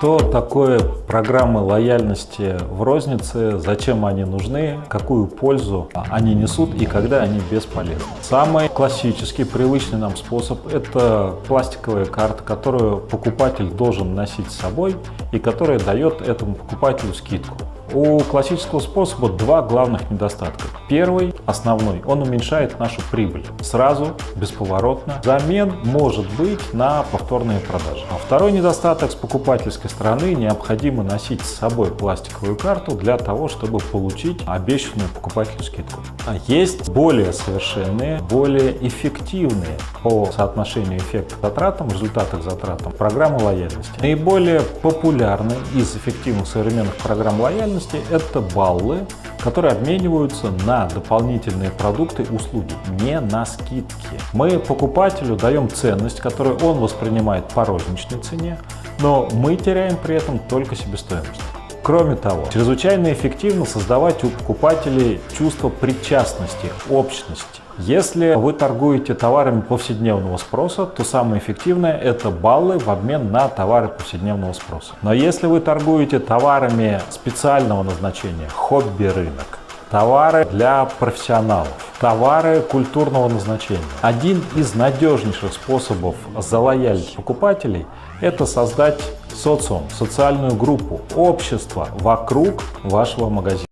Что такое программы лояльности в рознице, зачем они нужны, какую пользу они несут и когда они бесполезны? Самый классический, привычный нам способ – это пластиковая карта, которую покупатель должен носить с собой и которая дает этому покупателю скидку. У классического способа два главных недостатка. Первый, основной, он уменьшает нашу прибыль сразу, бесповоротно. Замен может быть на повторные продажи. А второй недостаток с покупательской стороны необходимо носить с собой пластиковую карту для того, чтобы получить обещанную покупателю скидку. А есть более совершенные, более эффективные по соотношению эффекта к затратам, результата к затратам программы лояльности. Наиболее популярны из эффективных современных программ лояльности стоимости – это баллы, которые обмениваются на дополнительные продукты и услуги, не на скидки. Мы покупателю даем ценность, которую он воспринимает по розничной цене, но мы теряем при этом только себестоимость. Кроме того, чрезвычайно эффективно создавать у покупателей чувство причастности, общности. Если вы торгуете товарами повседневного спроса, то самое эффективное – это баллы в обмен на товары повседневного спроса. Но если вы торгуете товарами специального назначения, хобби-рынок, товары для профессионалов, товары культурного назначения. Один из надежнейших способов залоялить покупателей – это создать социум, социальную группу, общество вокруг вашего магазина.